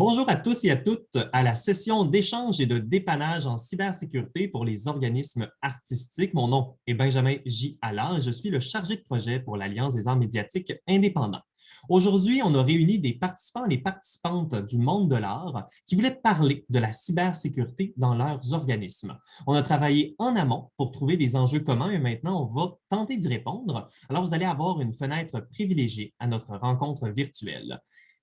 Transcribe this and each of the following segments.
Bonjour à tous et à toutes à la session d'échange et de dépannage en cybersécurité pour les organismes artistiques. Mon nom est Benjamin J. Allard et je suis le chargé de projet pour l'Alliance des arts médiatiques indépendants. Aujourd'hui, on a réuni des participants et des participantes du monde de l'art qui voulaient parler de la cybersécurité dans leurs organismes. On a travaillé en amont pour trouver des enjeux communs et maintenant, on va tenter d'y répondre. Alors, vous allez avoir une fenêtre privilégiée à notre rencontre virtuelle.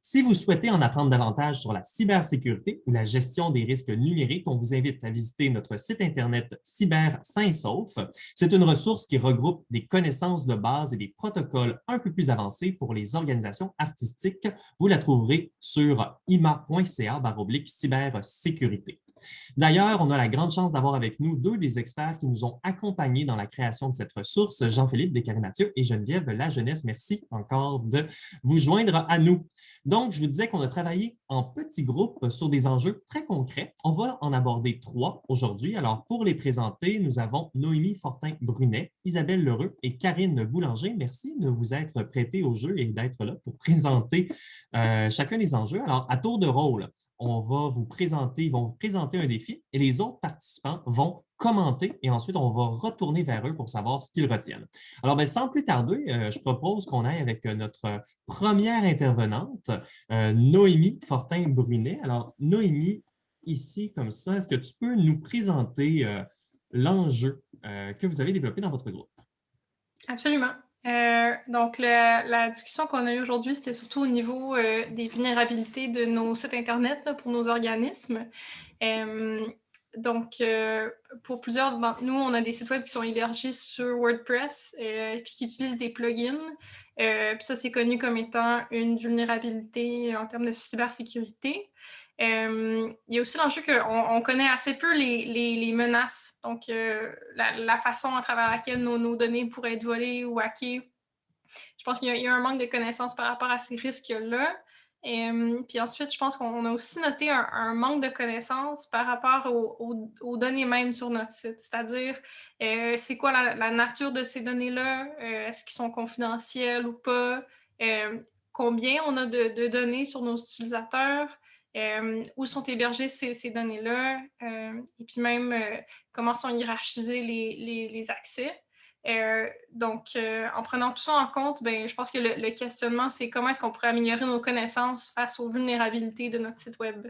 Si vous souhaitez en apprendre davantage sur la cybersécurité ou la gestion des risques numériques, on vous invite à visiter notre site Internet Cyber Saint Sauf. C'est une ressource qui regroupe des connaissances de base et des protocoles un peu plus avancés pour les organisations artistiques. Vous la trouverez sur ima.ca cybersécurité. D'ailleurs, on a la grande chance d'avoir avec nous deux des experts qui nous ont accompagnés dans la création de cette ressource, Jean-Philippe Descaries-Mathieu et Geneviève La Jeunesse. Merci encore de vous joindre à nous. Donc, je vous disais qu'on a travaillé en petits groupes sur des enjeux très concrets. On va en aborder trois aujourd'hui. Alors, pour les présenter, nous avons Noémie Fortin-Brunet, Isabelle Lheureux et Karine Boulanger. Merci de vous être prêtés au jeu et d'être là pour présenter euh, chacun des enjeux. Alors, à tour de rôle, on va vous présenter, ils vont vous présenter un défi et les autres participants vont commenter et ensuite on va retourner vers eux pour savoir ce qu'ils retiennent. Alors, ben, sans plus tarder, euh, je propose qu'on aille avec euh, notre première intervenante, euh, Noémie Fortin-Brunet. Alors, Noémie, ici, comme ça, est-ce que tu peux nous présenter l'enjeu que vous avez développé dans votre groupe? Absolument. Euh, donc, la discussion qu'on a eue aujourd'hui, c'était surtout au niveau euh, des vulnérabilités de nos sites Internet pour nos organismes. Euh, donc, pour plusieurs d'entre nous, on a des sites web qui sont hébergés sur WordPress et qui utilisent des plugins. puis ça, c'est connu comme étant une vulnérabilité en termes de cybersécurité. Il y a aussi l'enjeu qu'on on connaît assez peu les, menaces, donc la, façon à travers laquelle nos, données pourraient être volées ou hackées. Je pense qu'il y, a un manque de connaissances par rapport à ces risques-là. puis ensuite, je pense qu'on a aussi noté un, manque de connaissances par rapport aux, données même sur notre site. C'est-à-dire, c'est quoi la, nature de ces données-là? Est-ce qu'ils sont confidentiels ou pas? combien on a de données sur nos utilisateurs? Euh, où sont hébergées ces, données-là, euh, et puis même euh, comment sont hiérarchisés les, accès? donc, en prenant tout ça en compte, ben, je pense que le, questionnement, c'est comment est-ce qu'on pourrait améliorer nos connaissances face aux vulnérabilités de notre site Web?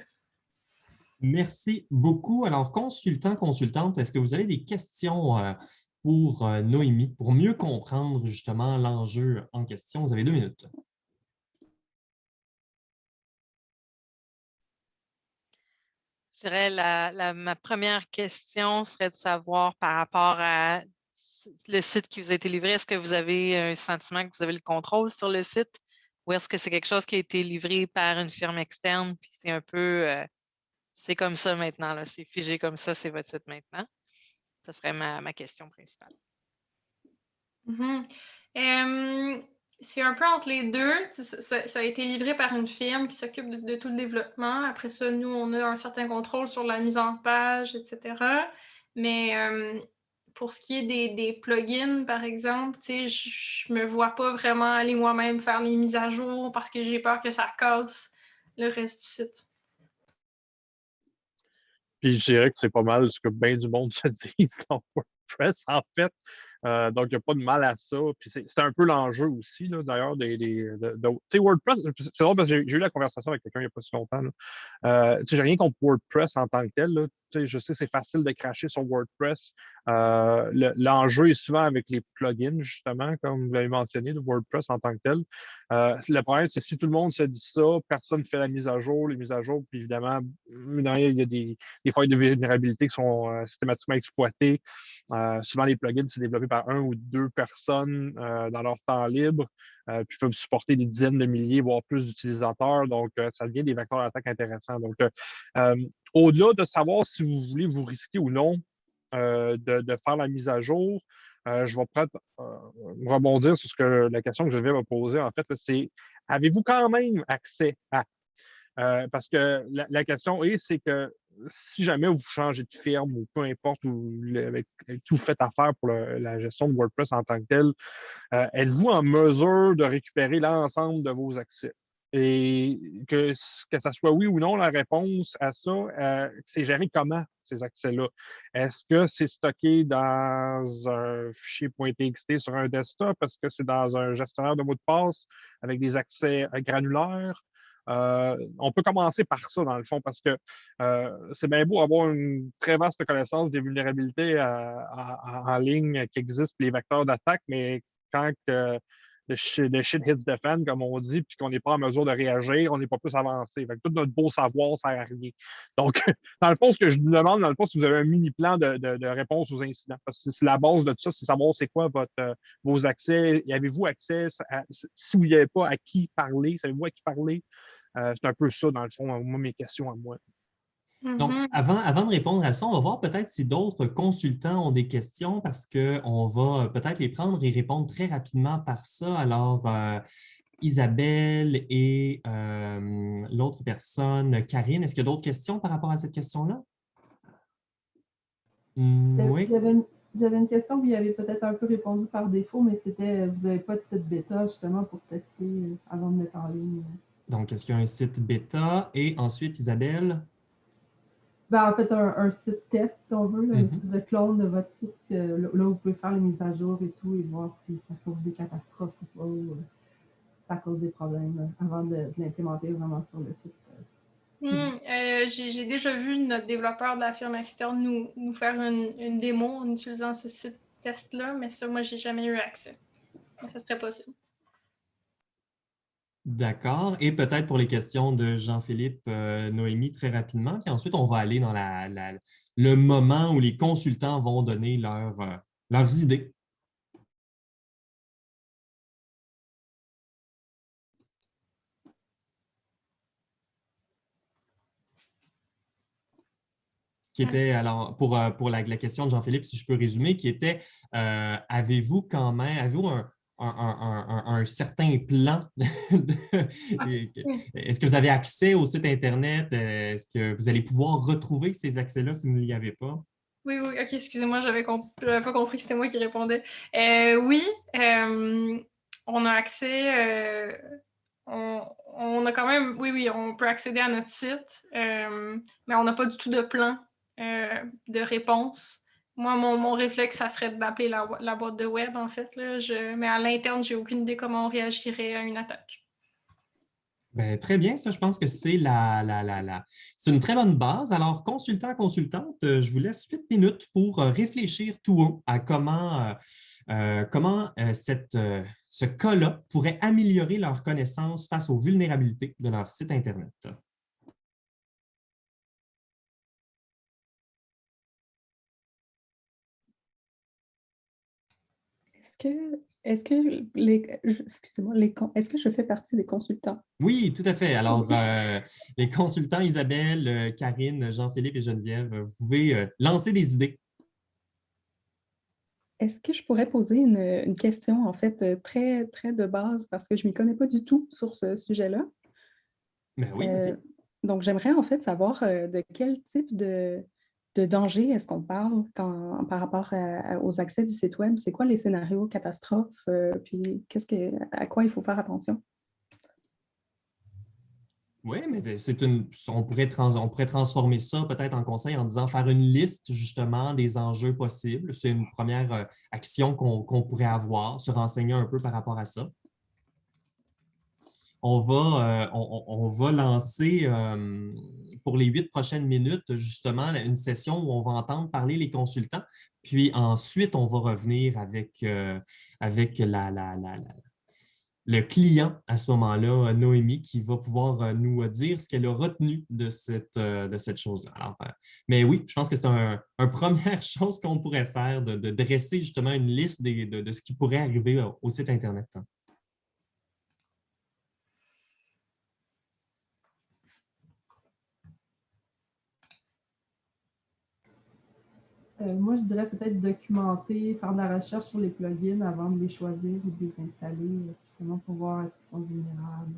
Merci beaucoup. Alors, consultant, consultante, est-ce que vous avez des questions pour Noémie, pour mieux comprendre justement l'enjeu en question? Vous avez deux minutes. Ma première question serait de savoir par rapport à le site qui vous a été livré, est-ce que vous avez un sentiment que vous avez le contrôle sur le site? Ou est-ce que c'est quelque chose qui a été livré par une firme externe puis c'est un peu, euh, c'est comme ça maintenant, c'est figé comme ça, c'est votre site maintenant? Ce serait ma, question principale. Mm-hmm. C'est un peu entre les deux. Ça, a été livré par une firme qui s'occupe de, tout le développement. Après ça, nous, on a un certain contrôle sur la mise en page, etc. Mais euh, pour ce qui est des, plugins, par exemple, je ne me vois pas vraiment aller moi-même faire les mises à jour parce que j'ai peur que ça casse le reste du site. Puis je dirais que c'est pas mal ce que bien du monde se dit dans WordPress, en fait. Euh, donc, il n'y a pas de mal à ça. Puis c'est un peu l'enjeu aussi, d'ailleurs, des, des de, WordPress, c'est drôle parce que j'ai eu la conversation avec quelqu'un il n'y a pas si longtemps. Euh, j'ai rien contre WordPress en tant que tel. Là. Je sais c'est facile de cracher sur WordPress. Euh, l'enjeu est souvent avec les plugins, justement, comme vous l'avez mentionné, de WordPress en tant que tel. Euh, le problème, c'est si tout le monde se dit ça, personne ne fait la mise à jour, les mises à jour, puis évidemment, il y a des, des failles de vulnérabilité qui sont euh, systématiquement exploitées. souvent, les plugins, c'est développé par un ou deux personnes dans leur temps libre, puis peuvent supporter des dizaines de milliers, voire plus d'utilisateurs. Donc, ça devient des vecteurs d'attaque intéressants. Donc, au-delà de savoir si vous voulez vous risquer ou non euh, de, faire la mise à jour, euh, je vais euh, rebondir sur ce que la question que je vais me poser. En fait, c'est avez-vous quand même accès à? parce que la, question est, c'est que si jamais vous changez de firme ou peu importe ou avec, qui vous faites affaire pour la gestion de WordPress en tant que tel, êtes-vous en mesure de récupérer l'ensemble de vos accès? Et que, que ça soit oui ou non la réponse à ça, euh, c'est géré comment ces accès-là? Est-ce que c'est stocké dans un fichier .txt sur un desktop? Est-ce que c'est dans un gestionnaire de mots de passe avec des accès granulaires? Euh, on peut commencer par ça, dans le fond, parce que euh, c'est bien beau avoir une très vaste connaissance des vulnérabilités en ligne qui existent, les vecteurs d'attaque, mais quand le shit, hits the fan, comme on dit, puis qu'on n'est pas en mesure de réagir, on n'est pas plus avancé. tout notre beau savoir sert à rien. Donc, dans le fond, ce que je vous demande, dans le fond, si vous avez un mini plan de, réponse aux incidents, parce que c'est la base de tout ça, c'est savoir c'est quoi votre, euh, vos accès. Avez-vous accès, si vous n'y avez pas, à qui parler, savez-vous à qui parler? Euh, c'est un peu ça, dans le fond, moi, mes questions à moi. Donc, mm-hmm. avant, avant de répondre à ça, on va voir peut-être si d'autres consultants ont des questions parce qu'on va peut-être les prendre et répondre très rapidement par ça. Alors, euh, Isabelle et euh, l'autre personne, Karine, est-ce qu'il y a d'autres questions par rapport à cette question-là? Hmm, oui. J'avais une, question, vous y avez peut-être un peu répondu par défaut, mais c'était, vous n'avez pas de site bêta justement pour tester avant de mettre en ligne. Donc, est-ce qu'il y a un site bêta? Et ensuite, Isabelle? Ben, en fait, un, site test, si on veut, un mm-hmm. clone de votre site, euh, là où vous pouvez faire les mises à jour et tout, et voir si ça cause des catastrophes ou pas, ou euh, ça cause des problèmes avant de, l'implémenter vraiment sur le site. Euh. Hmm, j'ai déjà vu notre développeur de la firme externe nous, nous faire une, une, démo en utilisant ce site test-là, mais ça, moi, j'ai jamais eu accès. ça serait possible. D'accord. Et peut-être pour les questions de Jean-Philippe, euh, Noémie, très rapidement. Puis ensuite, on va aller dans le moment où les consultants vont donner euh, leurs idées. qui était, alors, pour, euh, pour la, question de Jean-Philippe, si je peux résumer, qui était, avez-vous quand même, avez-vous un, un, certain plan? Ah, est-ce que vous avez accès au site Internet? Est-ce que vous allez pouvoir retrouver ces accès-là si vous n'y avez pas? Oui, oui, ok, excusez-moi, j'avais pas compris que c'était moi qui répondais. Euh, oui, euh, on a accès, euh, on, a quand même, oui, oui, on peut accéder à notre site, mais on n'a pas du tout de plan de réponse. Moi, mon, réflexe, ça serait d'appeler la, la, boîte de web, en fait. Là. Je, mais à l'interne, je n'ai aucune idée comment on réagirait à une attaque. Ben, très bien, ça, je pense que c'est la, la, la, c'est une très bonne base. Alors, consultant, consultante, euh, je vous laisse 8 minutes pour euh, réfléchir tout haut à comment, euh, comment cette, ce cas-là pourrait améliorer leur connaissance face aux vulnérabilités de leur site Internet. Est-ce que les, excusez-moi, les, est-ce que je fais partie des consultants? Oui, tout à fait. Alors, euh, les consultants Isabelle, euh, Karine, Jean-Philippe et Geneviève, vous pouvez euh, lancer des idées. Est-ce que je pourrais poser une, question, en fait, très, très de base, parce que je ne m'y connais pas du tout sur ce sujet-là? Ben oui, donc, j'aimerais en fait savoir de quel type de, de danger est-ce qu'on parle par rapport aux accès du site web? C'est quoi les scénarios catastrophes? Euh, puis qu'est-ce que, à quoi il faut faire attention? Oui, mais c'est une, on pourrait, on pourrait transformer ça peut-être en conseil en disant faire une liste justement des enjeux possibles. C'est une première euh, action qu'on pourrait avoir, se renseigner un peu par rapport à ça on va, euh, on, va lancer euh, pour les huit prochaines minutes, justement, une session où on va entendre parler les consultants. Puis ensuite, on va revenir avec, euh, avec la, le client à ce moment-là, Noémie, qui va pouvoir nous dire ce qu'elle a retenu de cette, de cette chose-là. Mais oui, je pense que c'est une un première chose qu'on pourrait faire, de, dresser justement une liste de, de, ce qui pourrait arriver au site Internet. Euh, moi, je dirais peut-être documenter, faire de la recherche sur les plugins avant de les choisir ou de les installer, justement pour voir est-ce qu'ils sont vulnérables,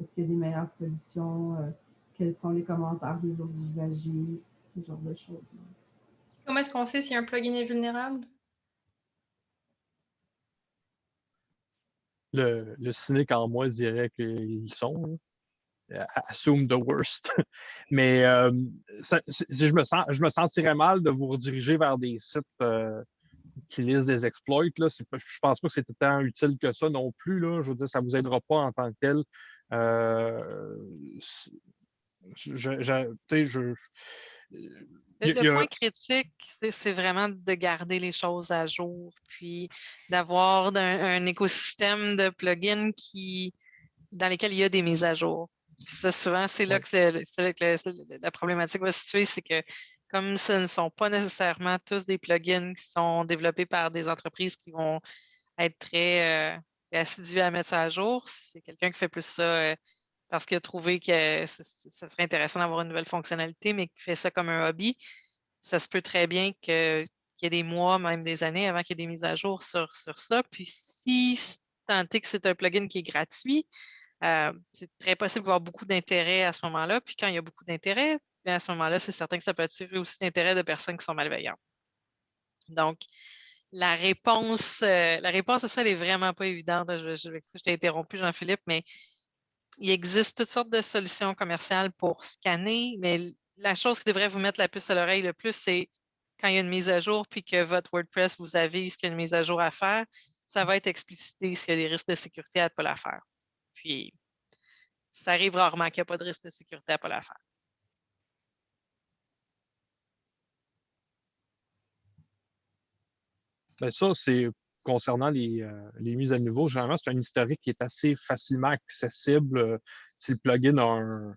est-ce qu'il y a des meilleures solutions, euh, quels sont les commentaires des autres usagers, ce genre de choses. Comment est-ce qu'on sait si un plugin est vulnérable? le, le cynique en moi dirait qu'ils sont. Assume the worst. Mais je, me sens, je me sentirais mal de vous rediriger vers des sites qui lisent des exploits. Là. je ne pense pas que c'est tant utile que ça non plus. Là. Je veux dire, ça ne vous aidera pas en tant que tel. je, le, point critique, c'est vraiment de garder les choses à jour, puis d'avoir un, écosystème de plugins qui, dans lesquels il y a des mises à jour. Ça, souvent, c'est là, que, la problématique va se situer, c'est que comme ce ne sont pas nécessairement tous des plugins qui sont développés par des entreprises qui vont être très euh, assidus à mettre ça à jour, c'est quelqu'un qui fait plus ça euh, parce qu'il a trouvé que ce serait intéressant d'avoir une nouvelle fonctionnalité, mais qui fait ça comme un hobby, ça se peut très bien qu'il y ait des mois, même des années avant qu'il y ait des mises à jour sur, sur ça. Puis si tant est que c'est un plugin qui est gratuit, euh, c'est très possible d'avoir beaucoup d'intérêt à ce moment-là. Puis quand il y a beaucoup d'intérêt, à ce moment-là, c'est certain que ça peut attirer aussi l'intérêt de personnes qui sont malveillantes. Donc, la réponse, euh, la réponse à ça, elle n'est vraiment pas évidente. Je, je, je t'ai interrompu, Jean-Philippe, mais il existe toutes sortes de solutions commerciales pour scanner, mais la chose qui devrait vous mettre la puce à l'oreille le plus, c'est quand il y a une mise à jour, puis que votre WordPress vous avise qu'il y a une mise à jour à faire, ça va être explicité s'il y a des risques de sécurité à ne pas la faire. Puis, ça arrive rarement qu'il n'y a pas de risque de sécurité à pas la faire. Ben ça, c'est concernant euh, les, mises à niveau, généralement, c'est un historique qui est assez facilement accessible euh, si le plugin a un,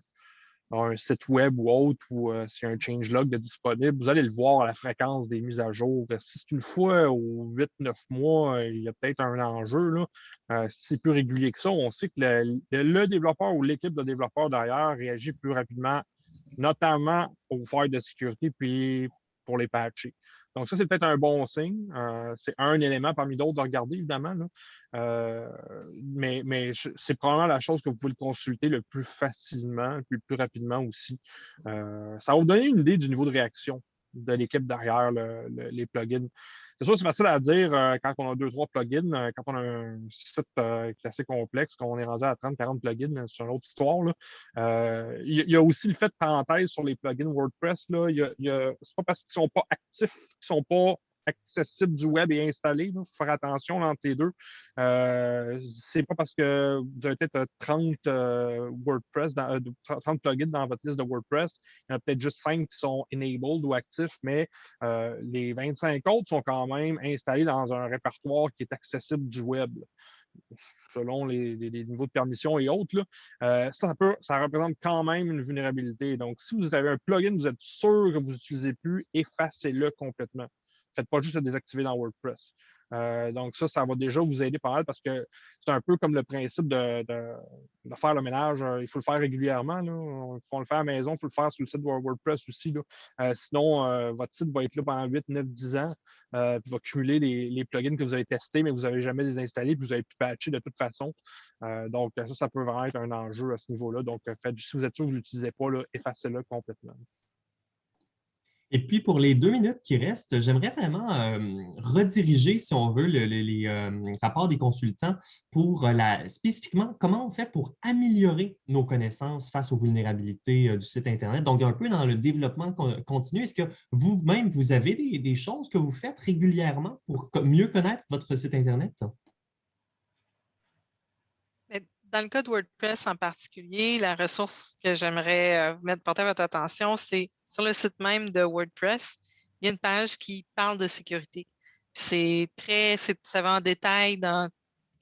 site web ou autre, ou euh, a un changelog de disponible, vous allez le voir à la fréquence des mises à jour. Si c'est une fois ou 8-9 mois, il y a peut-être un enjeu. Là. si c'est plus régulier que ça, on sait que le, développeur ou l'équipe de développeurs derrière réagit plus rapidement, notamment aux failles de sécurité puis pour les patcher. Donc, ça, c'est peut-être un bon signe. Euh, c'est un élément parmi d'autres à regarder, évidemment. Euh, mais, mais c'est probablement la chose que vous pouvez le consulter le plus facilement, puis le plus rapidement aussi. Euh, ça va vous donner une idée du niveau de réaction de l'équipe derrière les plugins. C'est sûr, c'est facile à dire euh, quand on a deux, trois plugins, quand on a un site qui est assez complexe, qu'on est rendu à 30, 40 plugins, c'est une autre histoire. Il, y a aussi le fait de parenthèse sur les plugins WordPress. Là. Y c'est pas parce qu'ils ne sont pas actifs qu'ils ne sont pas accessible du web et installé. Il faut faire attention entre les deux. Euh, c'est pas parce que vous avez peut-être 30 euh, WordPress, dans, 30 euh, plugins dans votre liste de WordPress, il y en a peut-être juste 5 qui sont enabled ou actifs, mais euh, les 25 autres sont quand même installés dans un répertoire qui est accessible du web selon les, niveaux de permission et autres, ça, ça représente quand même une vulnérabilité. Donc, si vous avez un plugin, vous êtes sûr que vous n'utilisez plus, effacez-le complètement. Faites pas juste le désactiver dans WordPress. Euh, donc, ça, ça va déjà vous aider pas mal parce que c'est un peu comme le principe de, faire le ménage. Euh, il faut le faire régulièrement. Là. Il faut le faire à la maison, il faut le faire sur le site de WordPress aussi. Euh, sinon, votre site va être là pendant 8, 9, 10 ans. puis va cumuler les, plugins que vous avez testés, mais vous n'avez jamais désinstallé, puis vous avez pu patcher de toute façon. donc, ça, ça peut vraiment être un enjeu à ce niveau-là. Donc, faites, si vous êtes sûr que vous ne l'utilisez pas, effacez-le complètement. Et puis, pour les deux minutes qui restent, j'aimerais vraiment euh, rediriger, si on veut, les euh, rapports des consultants pour euh, la, spécifiquement comment on fait pour améliorer nos connaissances face aux vulnérabilités du site Internet. Donc, un peu dans le développement continu, est-ce que vous-même, vous avez des, des, choses que vous faites régulièrement pour mieux connaître votre site Internet? Dans le cas de WordPress en particulier, la ressource que j'aimerais euh, porter à votre attention, c'est sur le site même de WordPress, il y a une page qui parle de sécurité. C'est très, ça va en détail dans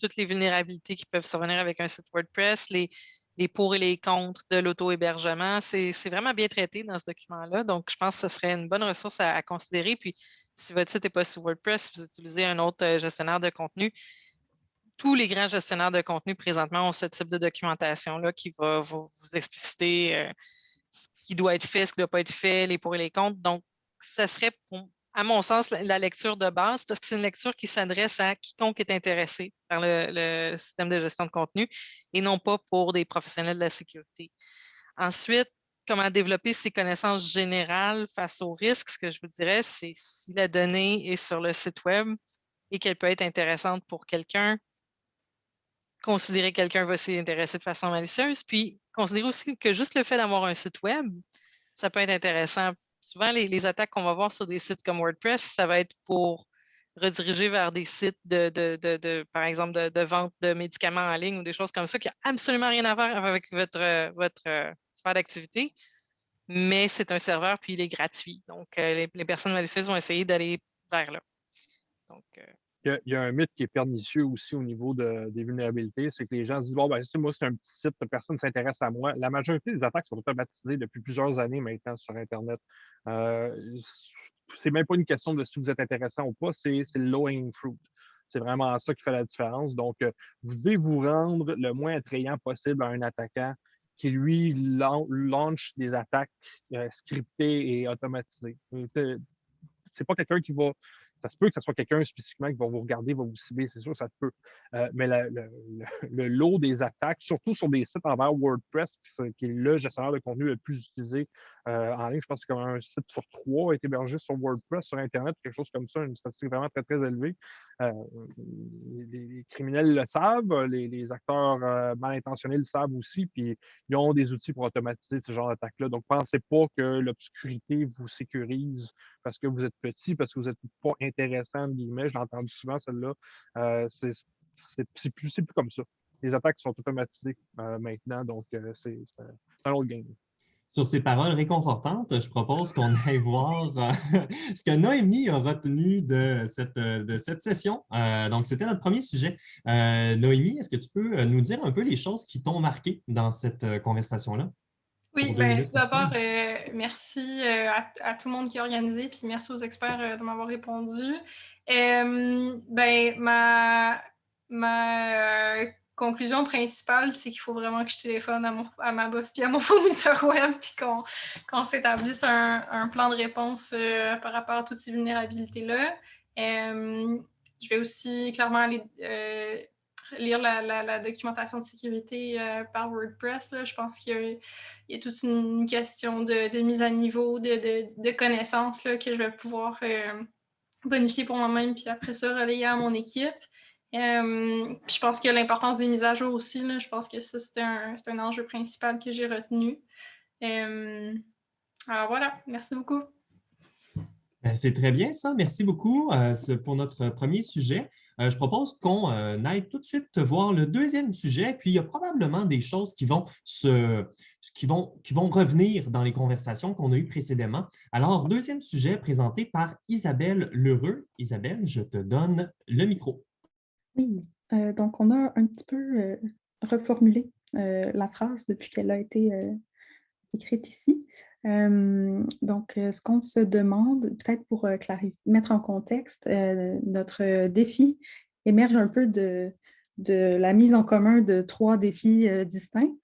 toutes les vulnérabilités qui peuvent survenir avec un site WordPress, les, les pour et les contre de l'auto-hébergement. C'est vraiment bien traité dans ce document-là. Donc, je pense que ce serait une bonne ressource à, à considérer. Puis, si votre site n'est pas sur WordPress, vous utilisez un autre euh, gestionnaire de contenu, tous les grands gestionnaires de contenu présentement ont ce type de documentation-là qui va vous, expliciter euh, ce qui doit être fait, ce qui ne doit pas être fait, les pour et les contre. Donc, ça serait, à mon sens, la, lecture de base parce que c'est une lecture qui s'adresse à quiconque est intéressé par le, système de gestion de contenu et non pas pour des professionnels de la sécurité. Ensuite, comment développer ses connaissances générales face aux risques, ce que je vous dirais, c'est si la donnée est sur le site web et qu'elle peut être intéressante pour quelqu'un, considérer que quelqu'un va s'y intéresser de façon malicieuse, puis considérer aussi que juste le fait d'avoir un site web, ça peut être intéressant. Souvent, les, attaques qu'on va voir sur des sites comme WordPress, ça va être pour rediriger vers des sites de, de, par exemple, de, vente de médicaments en ligne ou des choses comme ça qui n'ont absolument rien à voir avec votre, votre euh, sphère d'activité, mais c'est un serveur puis il est gratuit. Donc, euh, les, personnes malicieuses vont essayer d'aller vers là. Donc, euh, il y, a, un mythe qui est pernicieux aussi au niveau des vulnérabilités, c'est que les gens se disent Bon, ben, moi, c'est un petit site, personne ne s'intéresse à moi. La majorité des attaques sont automatisées depuis plusieurs années maintenant sur Internet. Euh, c'est même pas une question de si vous êtes intéressant ou pas, c'est le low-hanging fruit. C'est vraiment ça qui fait la différence. Donc, euh, vous devez vous rendre le moins attrayant possible à un attaquant qui, lui, lance des attaques euh, scriptées et automatisées. C'est pas quelqu'un qui va ça se peut que ce soit quelqu'un spécifiquement qui va vous regarder, va vous cibler, c'est sûr, ça se peut. Euh, mais le, lot des attaques, surtout sur des sites envers WordPress, qui, est le gestionnaire de contenu le plus utilisé euh, en ligne, je pense que comme un site sur trois est hébergé sur WordPress, sur Internet, quelque chose comme ça, une statistique vraiment très, très élevée. Euh, les, criminels le savent, les, acteurs mal intentionnés le savent aussi, puis ils ont des outils pour automatiser ce genre d'attaque-là. Donc, pensez pas que l'obscurité vous sécurise parce que vous êtes petit, parce que vous n'êtes pas intéressant, guillemets. Je l'ai entendu souvent, celle-là. Euh, c'est plus, plus comme ça. Les attaques sont automatisées euh, maintenant, donc euh, c'est un autre game. Sur ces paroles réconfortantes, je propose qu'on aille voir ce que Noémie a retenu de cette, de cette session. donc, c'était notre premier sujet. Noémie, est-ce que tu peux nous dire un peu les choses qui t'ont marqué dans cette conversation-là? Oui, ben, tout d'abord, euh, merci euh, à, tout le monde qui a organisé, puis merci aux experts euh, de m'avoir répondu. ben, ma, ma conclusion principale, c'est qu'il faut vraiment que je téléphone à, mon, à ma boss puis à mon fournisseur web, puis qu'on s'établisse un, un, plan de réponse par rapport à toutes ces vulnérabilités-là. je vais aussi clairement aller lire la, documentation de sécurité euh, par WordPress. Je pense qu'il y, a toute une question de, mise à niveau, de, connaissances que je vais pouvoir euh, bonifier pour moi-même, puis après ça, relayer à mon équipe. Euh, je pense que l'importance des mises à jour aussi, je pense que ça, c'est un, enjeu principal que j'ai retenu. alors voilà, merci beaucoup. Ben, c'est très bien ça. Merci beaucoup euh, pour notre premier sujet. Euh, je propose qu'on euh, aille tout de suite voir le deuxième sujet, puis il y a probablement des choses qui vont, se, qui vont, qui vont revenir dans les conversations qu'on a eues précédemment. Alors, deuxième sujet présenté par Isabelle Lheureux. Isabelle, je te donne le micro. Oui, donc on a un petit peu reformulé la phrase depuis qu'elle a été écrite ici. Donc, ce qu'on se demande, peut-être pour mettre en contexte, notre défi émerge un peu de, de, la mise en commun de trois défis distincts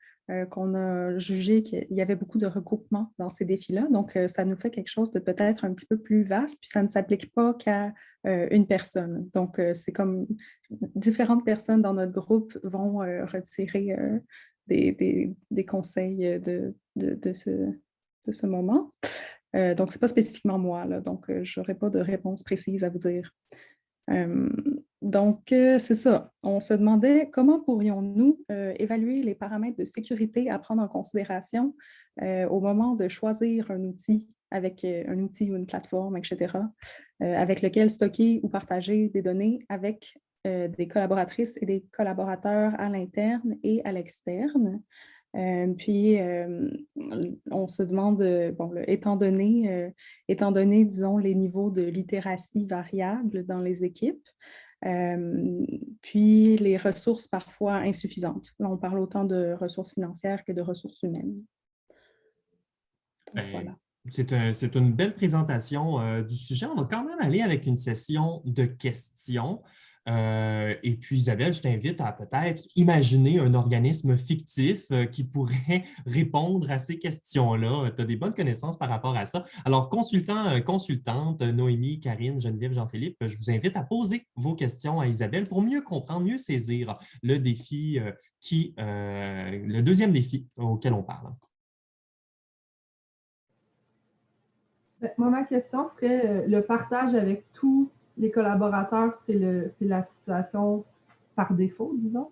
qu'on a jugé qu'il y avait beaucoup de regroupements dans ces défis-là. Donc, ça nous fait quelque chose de peut-être un petit peu plus vaste, puis ça ne s'applique pas qu'à une personne. Donc, c'est comme différentes personnes dans notre groupe vont retirer des, conseils de, ce, moment. Euh, donc, ce n'est pas spécifiquement moi, donc euh, je n'aurai pas de réponse précise à vous dire. Euh, donc, c'est ça. On se demandait comment pourrions-nous évaluer les paramètres de sécurité à prendre en considération au moment de choisir un outil avec un outil ou une plateforme, etc., avec lequel stocker ou partager des données avec des collaboratrices et des collaborateurs à l'interne et à l'externe. Euh, puis, euh, on se demande, euh, bon, étant, donné, étant donné, disons, les niveaux de littératie variables dans les équipes, puis les ressources parfois insuffisantes. Là, on parle autant de ressources financières que de ressources humaines. C'est une belle présentation du sujet. On va quand même aller avec une session de questions. Euh, et puis, Isabelle, je t'invite à peut-être imaginer un organisme fictif euh, qui pourrait répondre à ces questions-là. Tu as des bonnes connaissances par rapport à ça. Alors, consultant, euh, consultante, Noémie, Karine, Geneviève, Jean-Philippe, je vous invite à poser vos questions à Isabelle pour mieux comprendre, mieux saisir le défi qui, le deuxième défi auquel on parle. Ben, moi, ma question serait le partage avec tous les collaborateurs, c'est la situation par défaut, disons?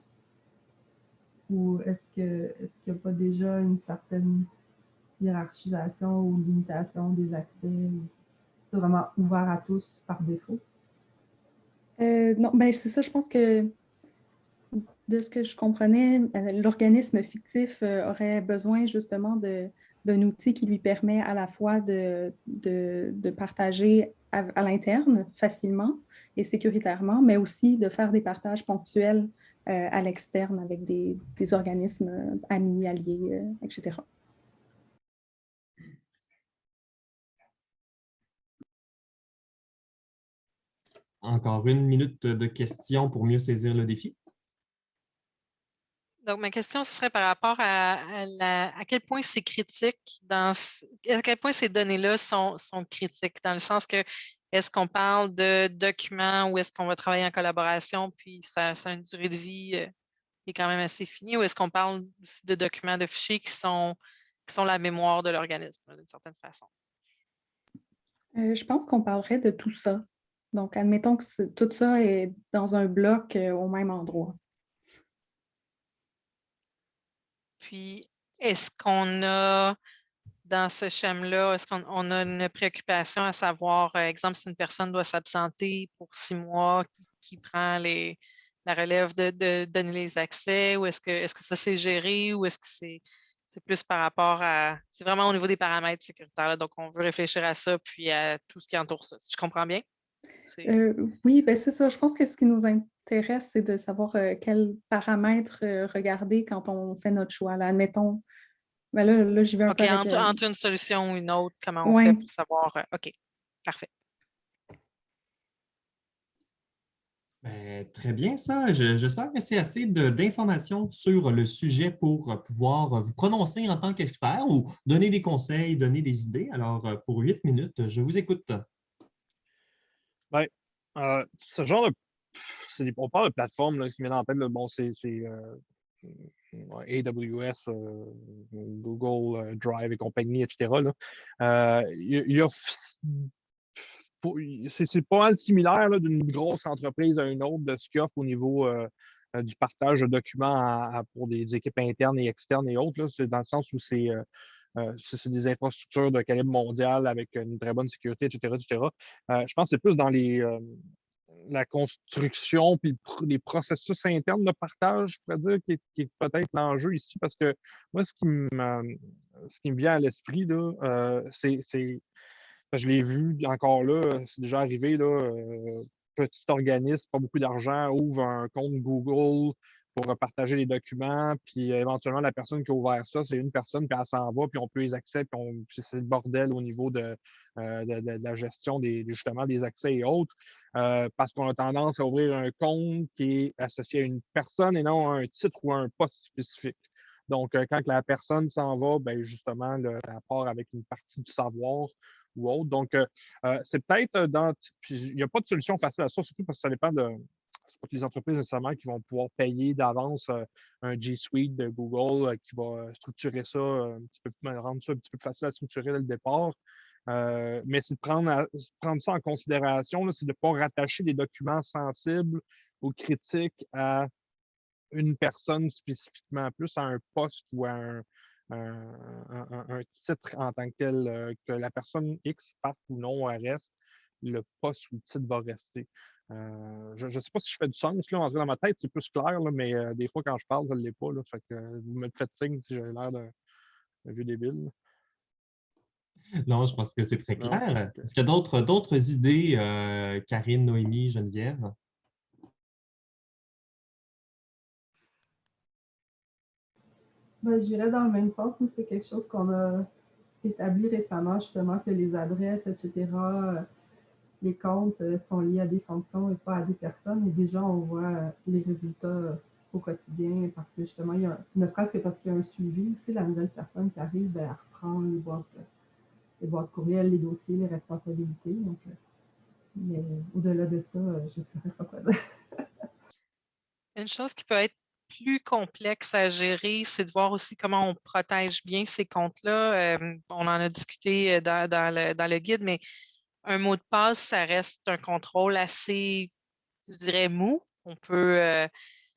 Ou est-ce que est qu'il n'y a pas déjà une certaine hiérarchisation ou limitation des accès? C'est vraiment ouvert à tous par défaut? Euh, non, ben c'est ça, je pense que de ce que je comprenais, euh, l'organisme fictif euh, aurait besoin justement d'un outil qui lui permet à la fois de, de, partager à, l'interne facilement et sécuritairement, mais aussi de faire des partages ponctuels euh, à l'externe avec des, des, organismes amis, alliés, etc. Encore une minute de questions pour mieux saisir le défi. Donc, ma question serait par rapport à, à, quel point c'est critique, dans, à quel point ces données-là sont, sont, critiques, dans le sens que est-ce qu'on parle de documents ou est-ce qu'on va travailler en collaboration, puis ça, ça, a une durée de vie euh, qui est quand même assez finie, ou est-ce qu'on parle aussi de documents, de fichiers qui sont, qui sont la mémoire de l'organisme, d'une certaine façon? Euh, je pense qu'on parlerait de tout ça. Donc, admettons que tout ça est dans un bloc euh, au même endroit. Puis, est-ce qu'on a, dans ce schéma-là, est-ce qu'on a une préoccupation à savoir, euh, exemple, si une personne doit s'absenter pour six mois, qui prend la relève de, donner les accès, ou est-ce que, est que ça c'est géré, ou est-ce que c'est plus par rapport à... C'est vraiment au niveau des paramètres sécuritaires, donc on veut réfléchir à ça, puis à tout ce qui entoure ça. Je comprends bien? Euh, oui, ben c'est ça. Je pense que ce qui nous intéresse, c'est de savoir euh, quels paramètres euh, regarder quand on fait notre choix. Là, admettons, ben là, là j'y vais un peu avec, entre, une solution ou une autre, comment on fait pour savoir... OK, parfait. Ben, très bien, ça. J'espère que c'est assez d'informations sur le sujet pour pouvoir vous prononcer en tant qu'expert ou donner des conseils, donner des idées. Alors, pour huit minutes, je vous écoute. Ben, euh, ce genre de. On parle de plateforme là, qui me vient en tête. bon, c'est euh, AWS, euh, Google Drive et compagnie, etc. c'est pas mal similaire d'une grosse entreprise à une autre de ce qu'il offre au niveau du partage de documents pour des équipes internes et externes et autres. C'est dans le sens où c'est c'est des infrastructures de calibre mondial avec une très bonne sécurité, etc. etc. Euh, je pense que c'est plus dans les, euh, la construction puis les processus internes de partage, je pourrais dire, qui est, peut-être l'enjeu ici, parce que moi, ce qui me, ce qui me vient à l'esprit, c'est, je l'ai vu encore là, c'est déjà arrivé, là, petit organisme, pas beaucoup d'argent, ouvre un compte Google, pour partager les documents, puis euh, éventuellement, la personne qui a ouvert ça, c'est une personne, puis elle s'en va, puis on peut les accès, puis, c'est le bordel au niveau de, euh, la gestion des, justement des accès et autres, euh, parce qu'on a tendance à ouvrir un compte qui est associé à une personne et non à un titre ou à un poste spécifique. Donc, quand la personne s'en va, ben justement, le rapport avec une partie du savoir ou autre. Donc, c'est peut-être dans. il n'y a pas de solution facile à ça, surtout parce que ça dépend de, c'est pas que les entreprises nécessairement qui vont pouvoir payer d'avance euh, un G Suite de Google euh, qui va structurer ça un petit peu, rendre ça un petit peu facile à structurer dès le départ. Euh, mais c'est de prendre, prendre ça en considération, c'est de ne pas rattacher des documents sensibles ou critiques à une personne spécifiquement, plus à un poste ou à un, un, titre en tant que tel, que la personne X parte ou non reste, le poste ou le titre va rester. Euh, je ne sais pas si je fais du sens, là, en dans ma tête, c'est plus clair, mais euh, des fois, quand je parle, ça ne l'est pas. Là, fait que, euh, vous me faites signe si j'ai l'air d'un vieux débile. Non, je pense que c'est très clair. Est-ce qu'il y a d'autres idées, Karine, Noémie, Geneviève? Ben, je dirais dans le même sens, c'est quelque chose qu'on a établi récemment, justement, que les adresses, etc., les comptes euh, sont liés à des fonctions et pas à des personnes. Et déjà, on voit euh, les résultats euh, au quotidien parce que justement, il y a ne serait-ce que parce qu'il y a un suivi aussi, la nouvelle personne qui arrive, ben, elle reprend les boîtes, les courriels, les dossiers, les responsabilités. Donc, mais au-delà de ça, je ne sais pas quoi. Une chose qui peut être plus complexe à gérer, c'est de voir aussi comment on protège bien ces comptes-là. on en a discuté dans, le, dans, le, guide, mais un mot de passe, ça reste un contrôle assez, je dirais, mou. On peut, euh,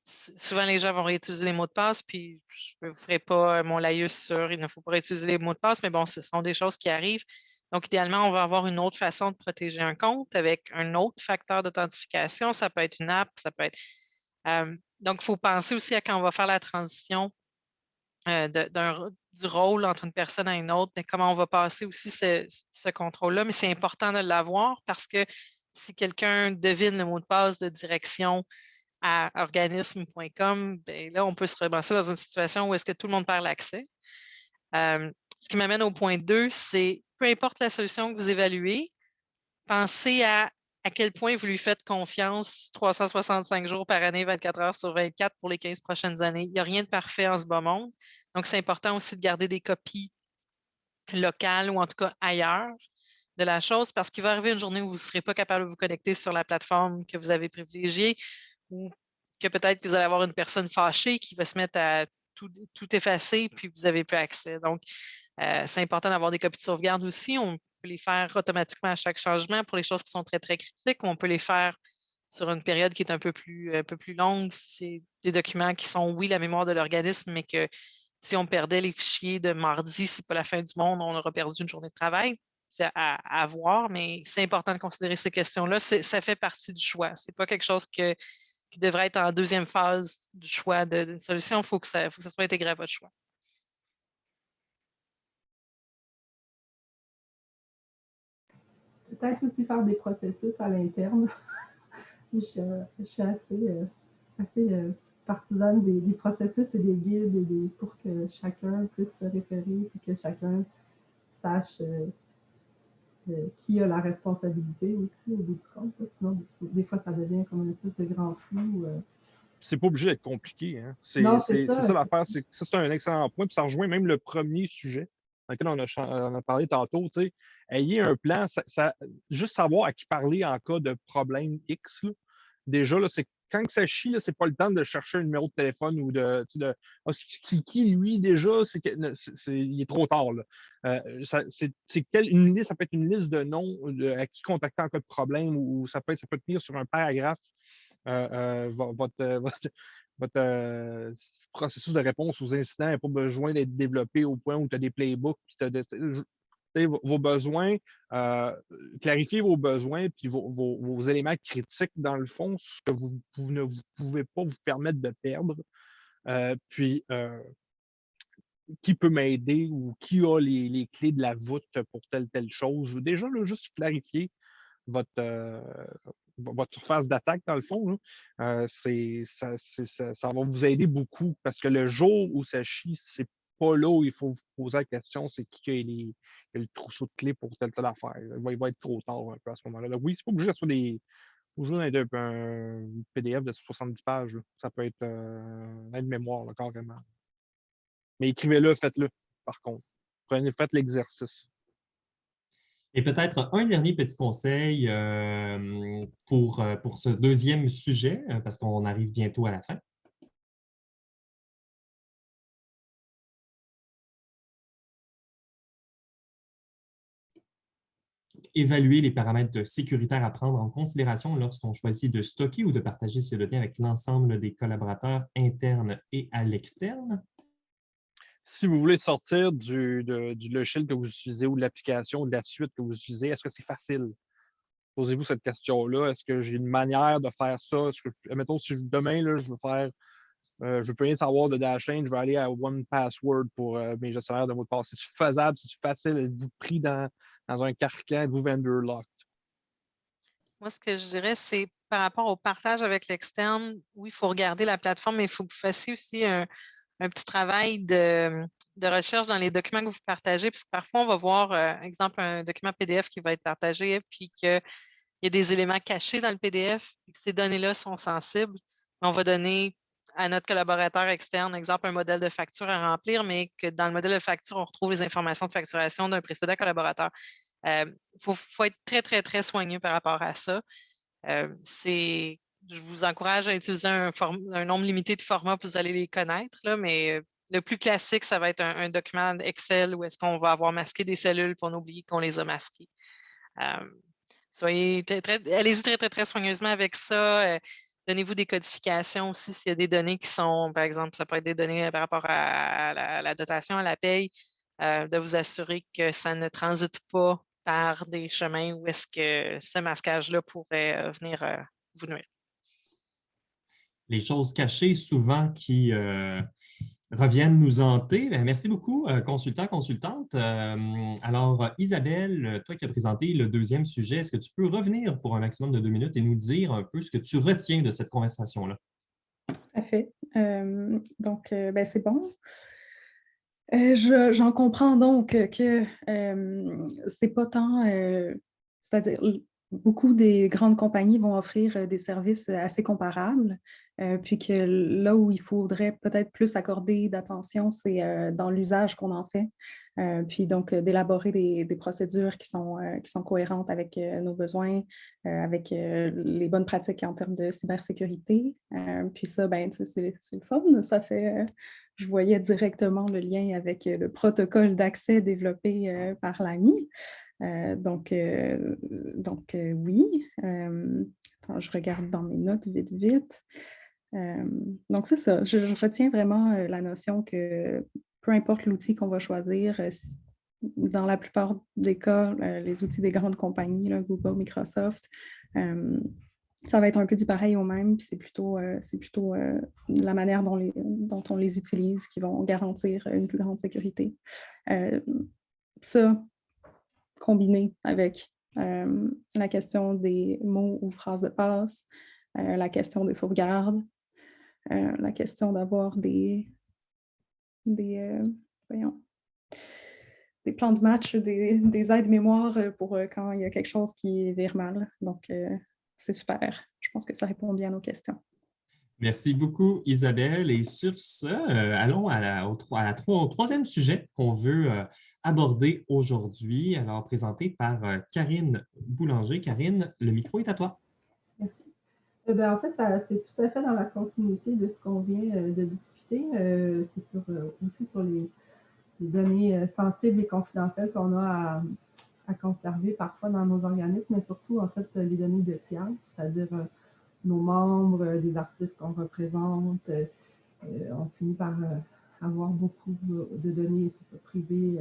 souvent les gens vont réutiliser les mots de passe, puis je ne ferai pas mon laïus sur il ne faut pas réutiliser les mots de passe, mais bon, ce sont des choses qui arrivent. Donc, idéalement, on va avoir une autre façon de protéger un compte avec un autre facteur d'authentification. Ça peut être une app, ça peut être. Euh, donc, il faut penser aussi à quand on va faire la transition euh, du rôle entre une personne et une autre, mais comment on va passer aussi ce, ce contrôle-là. Mais c'est important de l'avoir parce que si quelqu'un devine le mot de passe de direction à organisme.com, ben là, on peut se relancer dans une situation où est-ce que tout le monde perd l'accès. Euh, ce qui m'amène au point 2, c'est peu importe la solution que vous évaluez, pensez à à quel point vous lui faites confiance 365 jours par année, 24 heures sur 24 pour les 15 prochaines années? Il n'y a rien de parfait en ce bas monde. Donc, c'est important aussi de garder des copies locales ou en tout cas ailleurs de la chose parce qu'il va arriver une journée où vous ne serez pas capable de vous connecter sur la plateforme que vous avez privilégiée ou que peut-être que vous allez avoir une personne fâchée qui va se mettre à tout, effacer puis vous n'avez plus accès. Donc, euh, c'est important d'avoir des copies de sauvegarde aussi. Peut les faire automatiquement à chaque changement pour les choses qui sont très, très critiques ou on peut les faire sur une période qui est un peu plus, un peu plus longue. C'est des documents qui sont, oui, la mémoire de l'organisme, mais que si on perdait les fichiers de mardi, c'est pas la fin du monde, on aura perdu une journée de travail. C'est à, voir, mais c'est important de considérer ces questions-là. Ça fait partie du choix. Ce n'est pas quelque chose qui devrait être en deuxième phase du choix d'une solution. Il faut, faut que ça soit intégré à votre choix. Peut-être aussi faire des processus à l'interne. je, suis assez, euh, assez euh, partisane des, processus et des guides pour que chacun puisse se référer et que chacun sache euh, euh, qui a la responsabilité aussi au bout du compte. Sinon, des fois, ça devient comme une espèce de grand flou. Euh. C'est pas obligé d'être compliqué. Hein. C'est ça, l'affaire. Ça, c'est un excellent point. Puis ça rejoint même le premier sujet lequel on a, on a parlé tantôt. Ayez un plan, ça, juste savoir à qui parler en cas de problème X. Déjà, c'est quand ça chie, c'est pas le temps de chercher un numéro de téléphone ou de. ah, qui, lui, déjà, c'est il est trop tard. Là. Euh, c'est une liste, ça peut être une liste de noms à qui contacter en cas de problème ou ça peut, ça peut tenir sur un paragraphe euh, euh, votre, processus de réponse aux incidents n'a pas besoin d'être développé au point où tu as des playbooks vos besoins, euh, clarifier vos besoins, puis vos, éléments critiques, dans le fond, ce que vous, ne pouvez pas vous permettre de perdre. Euh, puis, euh, qui peut m'aider ou qui a les, clés de la voûte pour telle, telle chose. Déjà, là, juste clarifier votre, votre surface d'attaque, dans le fond, c'est, ça, ça, va vous aider beaucoup parce que le jour où ça chie, c'est pas là où il faut vous poser la question, c'est qui a, les, le trousseau de clés pour telle telle affaire. Il va, être trop tard un peu à ce moment-là. Oui, c'est pas obligé soit des. un, un, PDF de 70 pages. Ça peut être euh, un aide-mémoire, carrément. Mais écrivez-le, faites-le, par contre. Prenez, faites l'exercice. Et peut-être un dernier petit conseil euh, pour, euh, pour ce deuxième sujet, parce qu'on arrive bientôt à la fin. évaluer les paramètres sécuritaires à prendre en considération lorsqu'on choisit de stocker ou de partager ces données avec l'ensemble des collaborateurs internes et à l'externe. Si vous voulez sortir du, logiciel que vous utilisez ou de l'application ou de la suite que vous utilisez, est-ce que c'est facile? Posez-vous cette question-là. Est-ce que j'ai une manière de faire ça? Mettons, si demain, là, je veux faire euh, je ne peux rien savoir de Dashlane, je vais aller à One Password pour euh, mes gestionnaires de mots de passe. C'est-tu faisable? C'est-tu facile? Êtes-vous pris dans, dans un carcan? Êtes-vous vendor locked? Moi, ce que je dirais, c'est par rapport au partage avec l'externe, oui, il faut regarder la plateforme, mais il faut que vous fassiez aussi un, petit travail de, recherche dans les documents que vous partagez, parce que parfois, on va voir, euh, exemple, un document PDF qui va être partagé, puis qu'il y a des éléments cachés dans le PDF, et que ces données-là sont sensibles. On va donner à notre collaborateur externe, exemple, un modèle de facture à remplir, mais que dans le modèle de facture, on retrouve les informations de facturation d'un précédent collaborateur. Il euh, faut, être très, très, très soigneux par rapport à ça. Euh, je vous encourage à utiliser un, nombre limité de formats vous allez les connaître, là, mais euh, le plus classique, ça va être un, document Excel où est-ce qu'on va avoir masqué des cellules pour n'oublier qu'on les a masquées. soyez allez-y très, très, très soigneusement avec ça donnez-vous des codifications aussi s'il y a des données qui sont, par exemple, ça peut être des données par rapport à, la, dotation, à la paye, de vous assurer que ça ne transite pas par des chemins où est-ce que ce masquage-là pourrait venir vous nuire les choses cachées souvent qui euh, reviennent nous hanter. Ben, merci beaucoup, euh, consultant, consultante. Euh, alors, Isabelle, toi qui as présenté le deuxième sujet, est-ce que tu peux revenir pour un maximum de deux minutes et nous dire un peu ce que tu retiens de cette conversation-là? Tout à fait. donc, ben, c'est bon. J'en comprends donc que c'est pas tant, c'est-à-dire beaucoup des grandes compagnies vont offrir des services assez comparables, puis que là où il faudrait peut-être plus accorder d'attention, c'est dans l'usage qu'on en fait, puis donc d'élaborer des, procédures qui sont, qui sont cohérentes avec nos besoins, avec les bonnes pratiques en termes de cybersécurité. puis ça, ben, c'est le fun, ça fait je voyais directement le lien avec le protocole d'accès développé par l'AMI. Euh, donc, euh, donc euh, oui. je regarde dans mes notes vite, vite. donc, c'est ça. Je, retiens vraiment la notion que peu importe l'outil qu'on va choisir, dans la plupart des cas, les outils des grandes compagnies, Google, Microsoft, ça va être un peu du pareil au même, puis c'est plutôt, c'est plutôt la manière dont, les, dont, on les utilise qui vont garantir une plus grande sécurité. ça, combiné avec euh, la question des mots ou phrases de passe, euh, la question des sauvegardes, euh, la question d'avoir des, des, des plans de match, des, des aides-mémoire pour quand il y a quelque chose qui vire mal. Donc, c'est super. Je pense que ça répond bien à nos questions. Merci beaucoup, Isabelle. Et sur ce, allons à la, au, au, troisième sujet qu'on veut abordé aujourd'hui, alors présenté par euh, Karine Boulanger. Karine, le micro est à toi. Merci. Eh ben, en fait, c'est tout à fait dans la continuité de ce qu'on vient euh, de discuter. Euh, c'est aussi sur les, données sensibles et confidentielles qu'on a à, conserver parfois dans nos organismes, mais surtout, en fait, les données de tiers, c'est-à-dire nos membres, des artistes qu'on représente. on finit par avoir beaucoup de données privées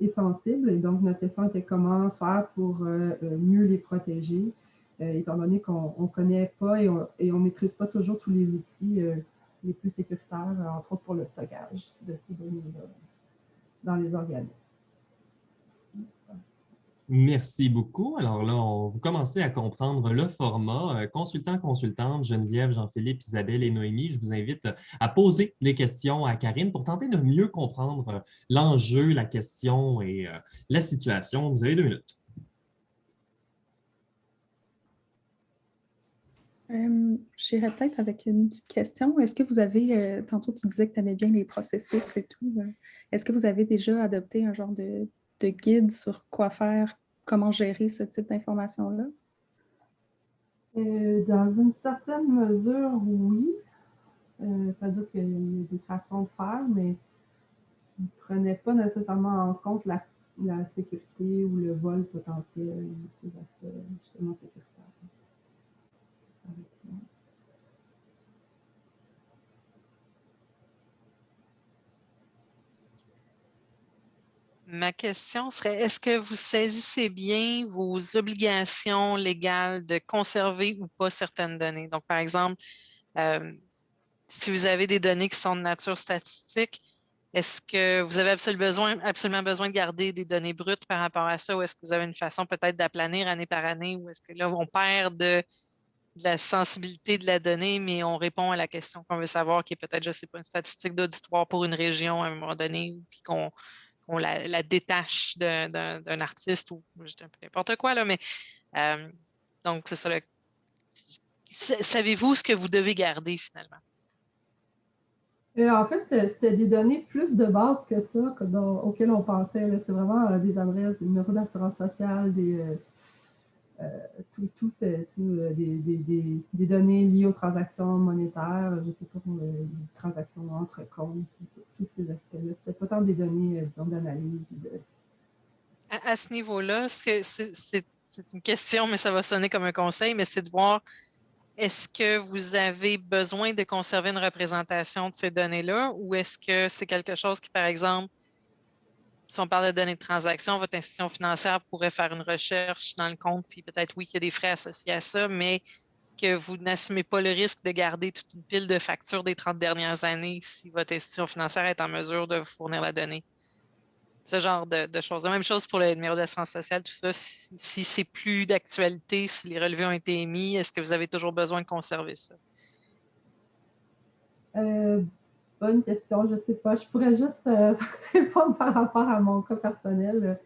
et, sensible. Et donc, notre question était comment faire pour euh, euh, mieux les protéger, euh, étant donné qu'on ne connaît pas et on ne maîtrise pas toujours tous les outils les plus sécuritaires, entre autres pour le stockage de ces données-là dans les organismes. Merci beaucoup. Alors là, on, vous commencez à comprendre le format. Euh, consultant, consultante, Geneviève, Jean-Philippe, Isabelle et Noémie, je vous invite à poser des questions à Karine pour tenter de mieux comprendre euh, l'enjeu, la question et euh, la situation. Vous avez deux minutes. J'irais peut-être avec une petite question. Est-ce que vous avez, tantôt tu disais que tu aimais bien les processus et tout, est-ce que vous avez déjà adopté un genre de de guide sur quoi faire, comment gérer ce type d'informations-là? Euh, dans une certaine mesure, oui. Euh, C'est-à-dire qu'il y a des façons de faire, mais ne prenait pas nécessairement en compte la, sécurité ou le vol potentiel, ces aspects justement sécuritaires. Ma question serait, est-ce que vous saisissez bien vos obligations légales de conserver ou pas certaines données? Donc, par exemple, euh, si vous avez des données qui sont de nature statistique, est-ce que vous avez absolument besoin, de garder des données brutes par rapport à ça ou est-ce que vous avez une façon peut-être d'aplanir année par année ou est-ce que là, on perd de, la sensibilité de la donnée, mais on répond à la question qu'on veut savoir, qui est peut-être, je ne sais pas, une statistique d'auditoire pour une région à un moment donné, puis qu'on on la, détache d'un artiste ou n'importe quoi, là, mais euh, donc c'est ça. Savez-vous ce que vous devez garder finalement? Euh, en fait, c'était des données plus de base que ça auxquelles on pensait. C'est vraiment euh, des adresses, des numéros d'assurance sociale, des, euh, tout, tout, euh, euh, des, des, des, données liées aux transactions monétaires, je sais pas, les transactions entre comptes, tous ces aspects-là. C'est pas tant des données, d'analyse. À, ce niveau-là, c'est une question, mais ça va sonner comme un conseil, mais c'est de voir est-ce que vous avez besoin de conserver une représentation de ces données-là ou est-ce que c'est quelque chose qui, par exemple, si on parle de données de transaction, votre institution financière pourrait faire une recherche dans le compte, puis peut-être oui qu'il y a des frais associés à ça, mais que vous n'assumez pas le risque de garder toute une pile de factures des 30 dernières années si votre institution financière est en mesure de vous fournir la donnée. Ce genre de, choses. La même chose pour le numéro d'assurance sociale, tout ça. Si, c'est plus d'actualité, si les relevés ont été émis, est-ce que vous avez toujours besoin de conserver ça? Euh, bonne question, je ne sais pas. Je pourrais juste euh, répondre par rapport à mon cas personnel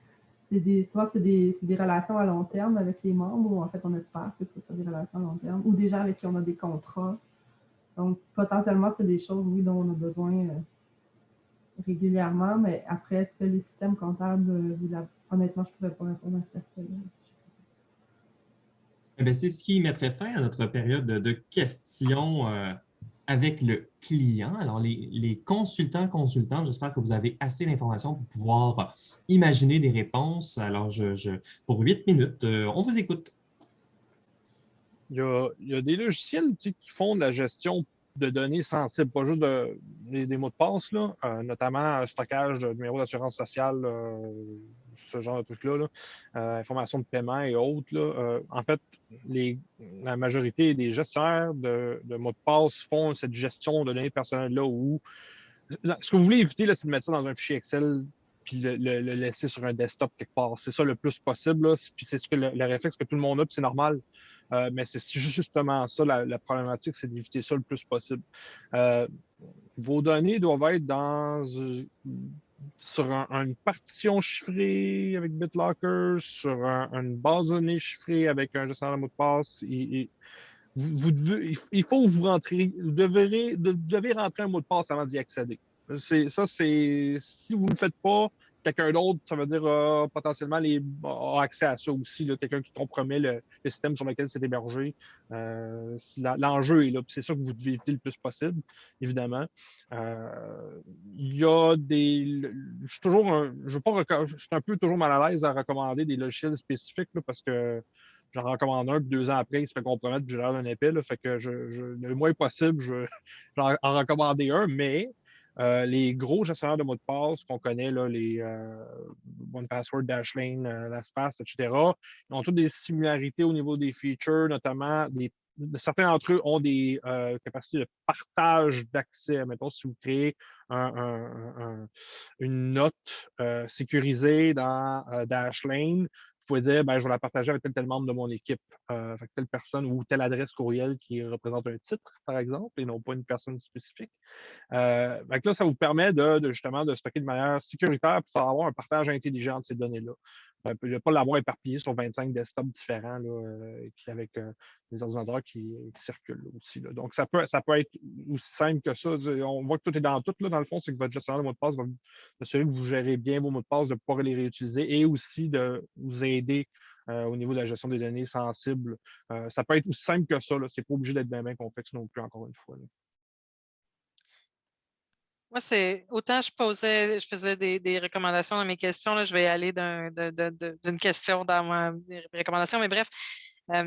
des, souvent, c'est des, des, relations à long terme avec les membres, ou en fait, on espère que ce soit des relations à long terme, ou des gens avec qui on a des contrats. Donc, potentiellement, c'est des choses, oui, dont on a besoin euh, régulièrement, mais après, est-ce que les systèmes comptables, euh, honnêtement, je ne pourrais pas répondre à cette question eh c'est ce qui mettrait fin à notre période de, questions. Avec le client. Alors, les, consultants, consultantes, j'espère que vous avez assez d'informations pour pouvoir imaginer des réponses. Alors, je, pour huit minutes, euh, on vous écoute. Il y a, des logiciels qui font de la gestion de données sensibles, pas juste des, mots de passe, là, euh, notamment stockage de numéros d'assurance sociale, euh, ce genre de trucs-là, euh, information de paiement et autres. Euh, en fait, la majorité des gestionnaires de, mots de passe font cette gestion de données personnelles-là où ce que vous voulez éviter, c'est de mettre ça dans un fichier Excel puis le, laisser sur un desktop quelque part. C'est ça le plus possible. C'est ce le, réflexe que tout le monde a, puis c'est normal. Euh, mais c'est justement ça, la problématique, c'est d'éviter ça le plus possible. vos données doivent être dans sur une partition chiffrée avec BitLocker, sur une base de données chiffrée avec un gestionnaire de mot de passe. vous, il faut vous rentrez, vous devez, devez rentrer un mot de passe avant d'y accéder. Ça, c'est si vous ne le faites pas, quelqu'un d'autre, ça veut dire potentiellement les, a accès à ça aussi, quelqu'un qui compromet le, système sur lequel c'est hébergé. Euh, l'enjeu est là, c'est ça que vous devez éviter le plus possible, évidemment. Euh, il y a des. Je suis toujours un, je, pas, je suis un peu toujours mal à l'aise à recommander des logiciels spécifiques parce que j'en recommande un, puis deux ans après, il se fait compromettre, puis j'ai l'air d'un épée. fait que je, le moins possible, je, j'en en recommander un, mais euh, les gros gestionnaires de mots de passe qu'on connaît, les euh, OnePassword, Dashlane, euh, LastPass, etc., ont toutes des similarités au niveau des features, notamment des, certains d'entre eux ont des capacités de partage d'accès. Mettons, si vous créez une note sécurisée dans Dashlane, pouvez dire, ben, je vais la partager avec tel, tel membre de mon équipe, euh, avec telle personne ou telle adresse courriel qui représente un titre, par exemple, et non pas une personne spécifique. Euh, là, ça vous permet de, justement de stocker de manière sécuritaire pour avoir un partage intelligent de ces données-là. Euh, ne pas l'avoir éparpillé sur 25 desktops différents là, euh, avec euh, des ordinateurs qui, circulent aussi. Donc, ça peut, ça peut être aussi simple que ça. On voit que tout est dans tout, là, dans le fond, c'est que votre gestionnaire de mots de passe va s'assurer que vous gérez bien vos mots de passe, de pouvoir les réutiliser et aussi de vous aider au niveau de la gestion des données sensibles. ça peut être aussi simple que ça. Ce n'est pas obligé d'être bien, bien complexe non plus, encore une fois. Moi, c'est autant je posais, je faisais des, recommandations dans mes questions. Là, je vais aller d'une question dans ma recommandation, mais bref. Euh,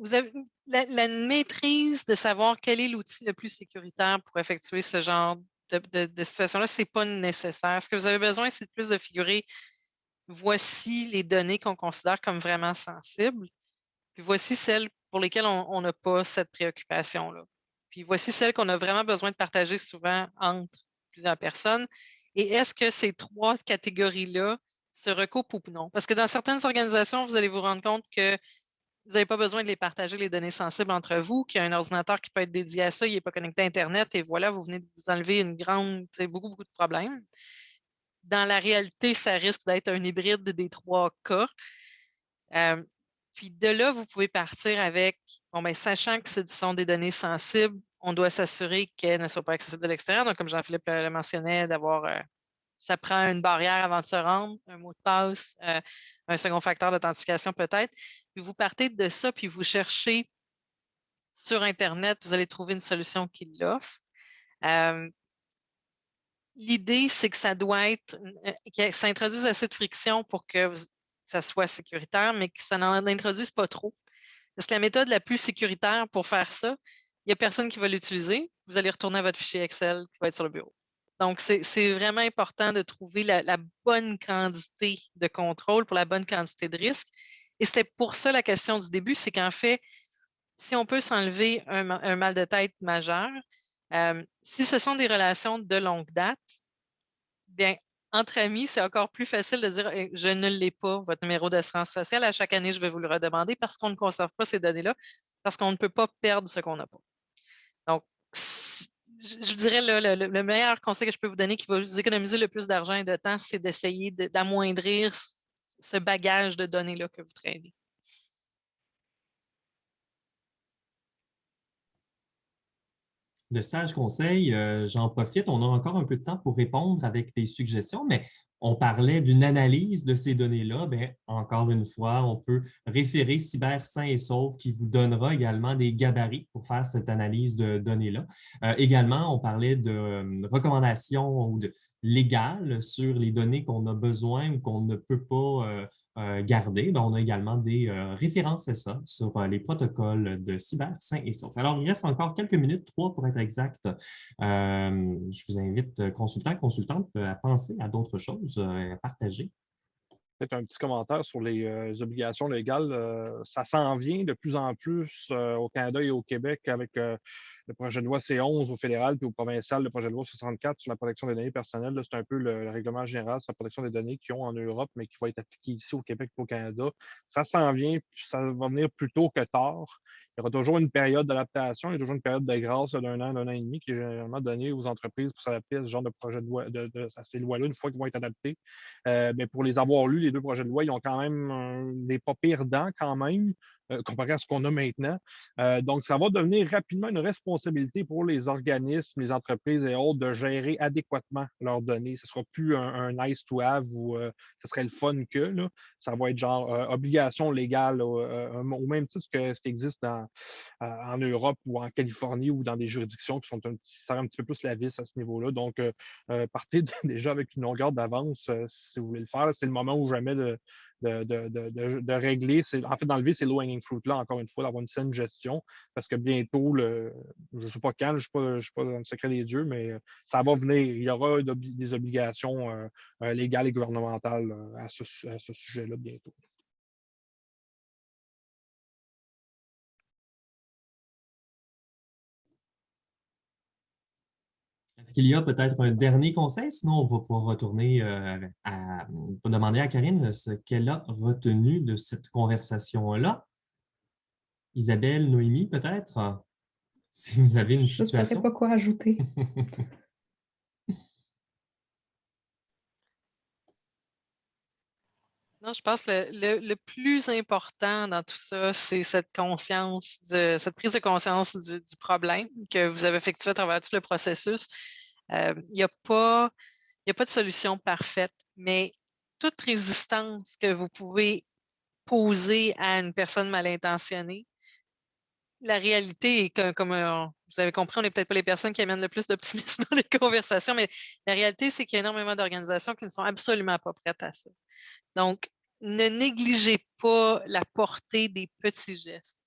vous avez la, maîtrise de savoir quel est l'outil le plus sécuritaire pour effectuer ce genre de, situation-là, ce n'est pas nécessaire. Ce que vous avez besoin, c'est plus de figurer voici les données qu'on considère comme vraiment sensibles, puis voici celles pour lesquelles on n'a pas cette préoccupation-là. Puis voici celle qu'on a vraiment besoin de partager souvent entre plusieurs personnes. Et est-ce que ces trois catégories-là se recoupent ou non? Parce que dans certaines organisations, vous allez vous rendre compte que vous n'avez pas besoin de les partager, les données sensibles entre vous, qu'il y a un ordinateur qui peut être dédié à ça, il n'est pas connecté à Internet, et voilà, vous venez de vous enlever une grande, beaucoup, beaucoup de problèmes. Dans la réalité, ça risque d'être un hybride des trois cas. Euh, puis de là, vous pouvez partir avec, bon, bien, sachant que ce sont des données sensibles, on doit s'assurer qu'elles ne soient pas accessibles de l'extérieur. Donc, comme Jean-Philippe le mentionnait, d'avoir, euh, ça prend une barrière avant de se rendre, un mot de passe, euh, un second facteur d'authentification peut-être. Puis vous partez de ça, puis vous cherchez sur Internet, vous allez trouver une solution qui l'offre. Euh, l'idée, c'est que ça doit être, que ça introduise assez de friction pour que vous, ça soit sécuritaire, mais que ça n'en introduise pas trop. Parce que la méthode la plus sécuritaire pour faire ça, il n'y a personne qui va l'utiliser. Vous allez retourner à votre fichier Excel qui va être sur le bureau. Donc, c'est vraiment important de trouver la, bonne quantité de contrôle pour la bonne quantité de risque. Et c'était pour ça la question du début, c'est qu'en fait, si on peut s'enlever un, mal de tête majeur, euh, si ce sont des relations de longue date, bien, entre amis, c'est encore plus facile de dire je ne l'ai pas, votre numéro d'assurance sociale. À chaque année, je vais vous le redemander parce qu'on ne conserve pas ces données-là, parce qu'on ne peut pas perdre ce qu'on n'a pas. Donc, je dirais le, le, meilleur conseil que je peux vous donner qui va vous économiser le plus d'argent et de temps, c'est d'essayer d'amoindrir ce bagage de données-là que vous traînez. De sages conseils. Euh, j'en profite, on a encore un peu de temps pour répondre avec des suggestions, mais on parlait d'une analyse de ces données-là. Ben, encore une fois, on peut référer Cyber Sain et Sauf qui vous donnera également des gabarits pour faire cette analyse de données-là. Euh, également, on parlait de euh, recommandations ou de légales sur les données qu'on a besoin ou qu'on ne peut pas euh, on a également des euh, références à ça sur euh, les protocoles de cyber sain et sauf. Alors, il reste encore quelques minutes, trois pour être exact. je vous invite, consultants, consultantes, à penser à d'autres choses, à partager. Peut-être un petit commentaire sur les obligations légales. ça s'en vient de plus en plus au Canada et au Québec avec le projet de loi C11 au fédéral puis au provincial, le projet de loi 64 sur la protection des données personnelles. C'est un peu le, règlement général sur la protection des données qu'ils ont en Europe, mais qui va être appliqué ici au Québec et au Canada. Ça s'en vient, ça va venir plus tôt que tard. Il y aura toujours une période d'adaptation, il y a toujours une période de grâce d'un an, d'un an et demi qui est généralement donnée aux entreprises pour s'adapter à ce genre de projet de loi, à ces lois-là, une fois qu'ils vont être adaptés. Euh, mais pour les avoir lus, les deux projets de loi, ils ont quand même des pas pires dents quand même. Euh, comparé à ce qu'on a maintenant. Euh, donc, ça va devenir rapidement une responsabilité pour les organismes, les entreprises et autres de gérer adéquatement leurs données. Ce ne sera plus un, nice to have ou euh, ce serait le fun que. Là. Ça va être genre obligation légale au même titre que ce qui existe en Europe ou en Californie ou dans des juridictions qui sont un petit, un petit peu plus la vis à ce niveau-là. Donc, partez déjà avec une longueur d'avance si vous voulez le faire. C'est le moment où jamais de, de, régler, en fait d'enlever ces low-hanging fruits-là, encore une fois, d'avoir une saine gestion, parce que bientôt, le, je ne sais pas quand, je ne suis, pas dans le secret des dieux, mais euh, ça va venir. Il y aura des obligations euh, euh, légales et gouvernementales à ce sujet-là bientôt. Est-ce qu'il y a peut-être un dernier conseil? Sinon, on va pouvoir retourner euh, à demander à Karine ce qu'elle a retenu de cette conversation-là. Isabelle, Noémie, peut-être? Si vous avez une situation. Je ne pas quoi ajouter. Non, je pense que le, plus important dans tout ça, c'est cette conscience, cette prise de conscience du, problème que vous avez effectué à travers tout le processus. Euh, il n'y a, pas, a pas de solution parfaite, mais toute résistance que vous pouvez poser à une personne mal intentionnée, la réalité est que, comme euh, vous avez compris, on n'est peut-être pas les personnes qui amènent le plus d'optimisme dans les conversations, mais la réalité, c'est qu'il y a énormément d'organisations qui ne sont absolument pas prêtes à ça. Donc, ne négligez pas la portée des petits gestes.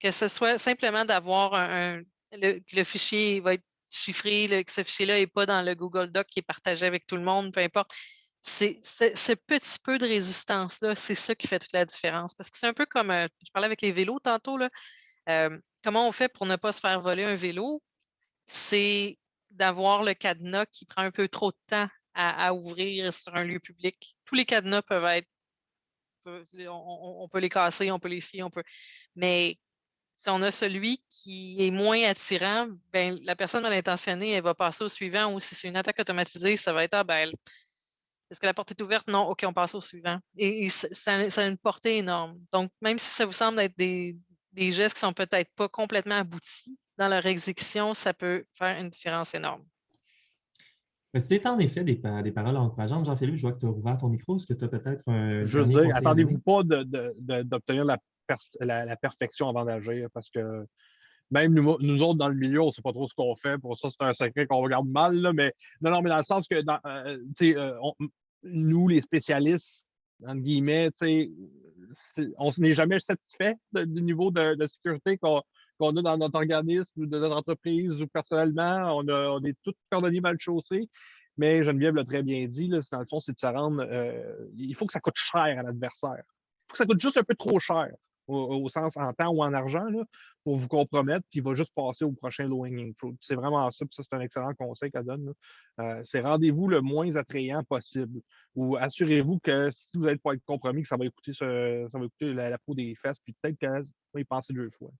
Que ce soit simplement d'avoir un, le, fichier va être chiffré, que ce fichier-là n'est pas dans le Google Doc qui est partagé avec tout le monde, peu importe. C'est ce petit peu de résistance-là, c'est ça qui fait toute la différence. Parce que c'est un peu comme, euh, je parlais avec les vélos tantôt, là, euh, comment on fait pour ne pas se faire voler un vélo? C'est d'avoir le cadenas qui prend un peu trop de temps à, ouvrir sur un lieu public. Tous les cadenas peuvent être on, peut les casser, on peut les scier, on peut. Mais si on a celui qui est moins attirant, ben, la personne mal intentionnée, elle va passer au suivant, ou si c'est une attaque automatisée, ça va être ah, ben, est-ce que la porte est ouverte? Non, OK, on passe au suivant. Et, ça, a une portée énorme. Donc, même si ça vous semble être des, des gestes qui sont peut-être pas complètement aboutis dans leur exécution, ça peut faire une différence énorme. C'est en effet des, paroles encourageantes. Jean-Philippe, je vois que tu as ouvert ton micro. Est-ce que tu as peut-être un. Je veux dire, attendez-vous pas d'obtenir la, perfection avant d'agir parce que même nous, autres dans le milieu, on ne sait pas trop ce qu'on fait. Pour ça, c'est un secret qu'on regarde mal. mais non, non, mais dans le sens que euh, euh, nous, les spécialistes, entre guillemets, on n'est jamais satisfait du niveau de, sécurité qu'on a dans notre organisme, de notre entreprise ou personnellement. On, est tous cordonniers mal chaussés. Mais Geneviève l'a très bien dit, là, dans le fond, c'est de se rendre. Euh, il faut que ça coûte cher à l'adversaire. Il faut que ça coûte juste un peu trop cher, au, sens en temps ou en argent, pour vous compromettre, puis il va juste passer au prochain low hanging fruit. C'est vraiment ça, puis ça, c'est un excellent conseil qu'elle donne. Euh, c'est rendez-vous le moins attrayant possible. Ou assurez-vous que si vous n'êtes pas être compromis, que ça va écouter, ça va écouter la, peau des fesses, puis peut-être qu'elle va y penser deux fois.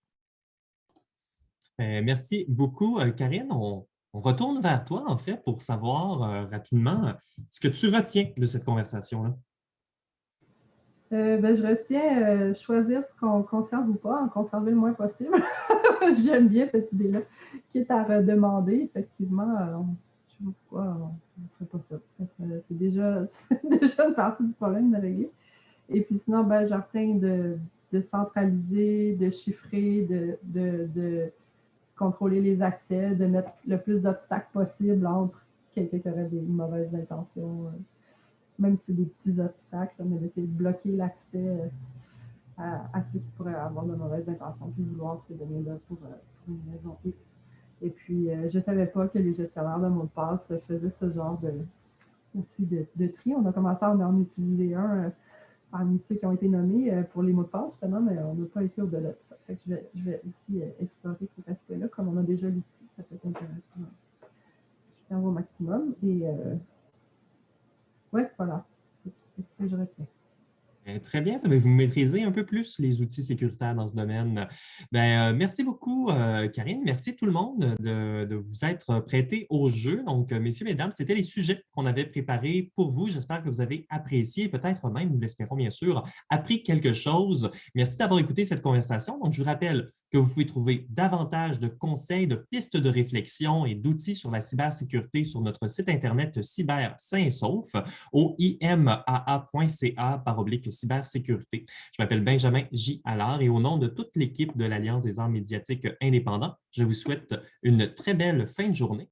Euh, merci beaucoup, Karine. On, retourne vers toi, en fait, pour savoir euh, rapidement ce que tu retiens de cette conversation-là. Euh, ben, je retiens euh, choisir ce qu'on conserve ou pas, en conserver le moins possible. J'aime bien cette idée-là, qui est à redemander. Effectivement, je ne sais pas pourquoi on ne ferait pas ça. C'est déjà, déjà une partie du problème de régler. Et puis sinon, ben, je retiens de, centraliser, de chiffrer, de contrôler les accès, de mettre le plus d'obstacles possible entre quelqu'un qui aurait des mauvaises intentions, euh, même si c'est des petits obstacles, mais d'essayer de bloquer l'accès euh, à, ceux qui pourraient avoir de mauvaises intentions, puis vouloir se donner là pour, euh, pour, une raison X. Et puis, je ne savais pas que les gestionnaires de mots de passe faisaient ce genre de, aussi de, de tri. On a commencé à en utiliser un parmi ceux qui ont été nommés euh, pour les mots de passe, justement, mais on n'a pas été au-delà de ça. Je, vais, vais aussi euh, explorer cet aspect-là, comme on a déjà l'outil, ça peut être intéressant. Je fais au maximum. Et euh, ouais, voilà. C'est ce que je retiens. Euh, très bien, ça va vous maîtriser un peu plus les outils sécuritaires dans ce domaine. Ben, euh, merci beaucoup, euh, Karine. Merci tout le monde de, vous être prêté au jeu. Donc, messieurs, mesdames, c'était les sujets qu'on avait préparés pour vous. J'espère que vous avez apprécié, peut-être même, nous l'espérons bien sûr, appris quelque chose. Merci d'avoir écouté cette conversation. Donc, je vous rappelle que vous pouvez trouver davantage de conseils, de pistes de réflexion et d'outils sur la cybersécurité sur notre site Internet Cyber Sain et Sauf au imaa.ca par oblique cybersécurité. Je m'appelle Benjamin J. Allard et au nom de toute l'équipe de l'Alliance des arts médiatiques indépendants, je vous souhaite une très belle fin de journée